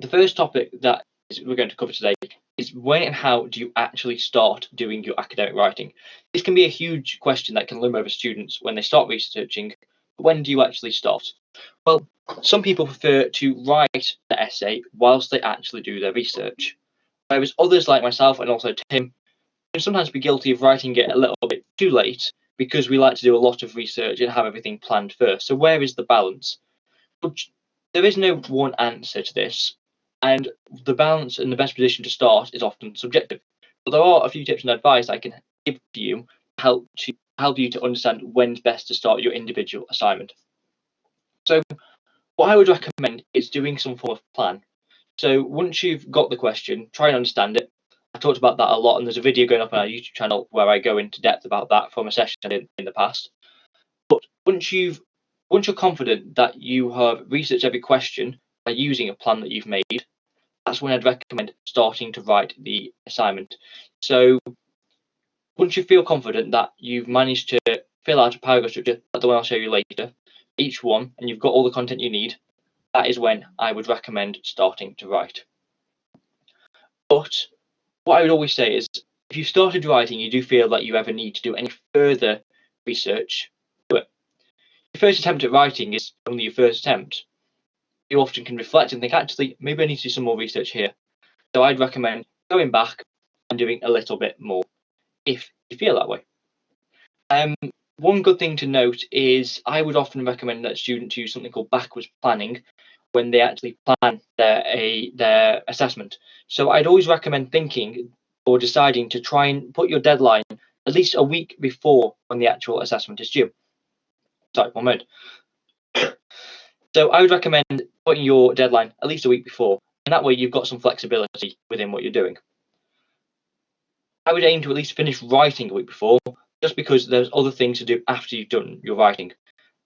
the first topic that we're going to cover today is when and how do you actually start doing your academic writing? This can be a huge question that can loom over students when they start researching. When do you actually start? Well, some people prefer to write the essay whilst they actually do their research, whereas others, like myself and also Tim, can sometimes be guilty of writing it a little bit too late because we like to do a lot of research and have everything planned first. So, where is the balance? But there is no one answer to this, and the balance and the best position to start is often subjective. But there are a few tips and advice I can give to you to help to help you to understand when's best to start your individual assignment. So what I would recommend is doing some form of plan. So once you've got the question, try and understand it. I talked about that a lot, and there's a video going up on our YouTube channel where I go into depth about that from a session in, in the past. But once you've once you're confident that you have researched every question by using a plan that you've made, that's when I'd recommend starting to write the assignment. So once you feel confident that you've managed to fill out a paragraph structure, like the one I'll show you later, each one, and you've got all the content you need, that is when I would recommend starting to write. But what I would always say is if you started writing, you do feel that you ever need to do any further research, do it. Your first attempt at writing is only your first attempt. You often can reflect and think, actually, maybe I need to do some more research here. So I'd recommend going back and doing a little bit more if you feel that way. Um, one good thing to note is I would often recommend that students use something called backwards planning when they actually plan their a their assessment. So I'd always recommend thinking or deciding to try and put your deadline at least a week before when the actual assessment is due. Sorry, one moment. So I would recommend putting your deadline at least a week before, and that way you've got some flexibility within what you're doing. I would aim to at least finish writing a week before, just because there's other things to do after you've done your writing.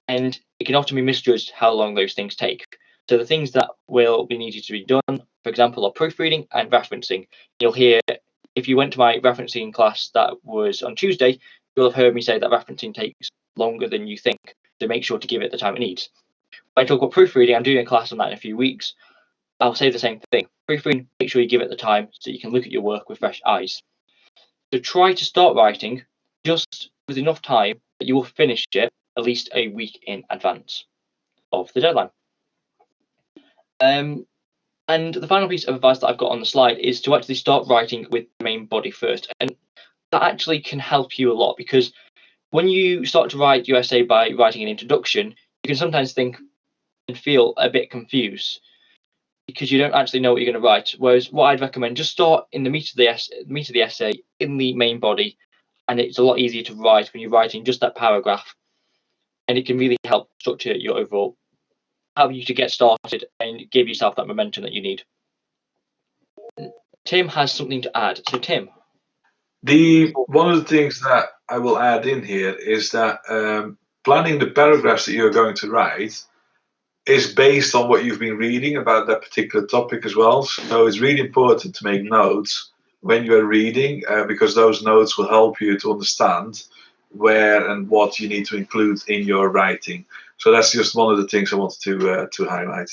And it can often be misjudged how long those things take. So the things that will be needed to be done, for example, are proofreading and referencing. You'll hear, if you went to my referencing class that was on Tuesday, you'll have heard me say that referencing takes longer than you think. So make sure to give it the time it needs. When I talk about proofreading, I'm doing a class on that in a few weeks. I'll say the same thing. Proofreading, make sure you give it the time so you can look at your work with fresh eyes. So try to start writing just with enough time that you will finish it at least a week in advance of the deadline. Um, and the final piece of advice that I've got on the slide is to actually start writing with the main body first. And that actually can help you a lot because when you start to write your essay by writing an introduction, you can sometimes think feel a bit confused because you don't actually know what you're going to write. Whereas what I'd recommend, just start in the meat of the, essay, meat of the essay in the main body and it's a lot easier to write when you're writing just that paragraph and it can really help structure your overall help you to get started and give yourself that momentum that you need. Tim has something to add. So tim. The one of the things that i will add in here is that um, planning the paragraphs that you're going to write is based on what you've been reading about that particular topic as well so it's really important to make notes when you are reading uh, because those notes will help you to understand where and what you need to include in your writing. So that's just one of the things I wanted to uh, to highlight.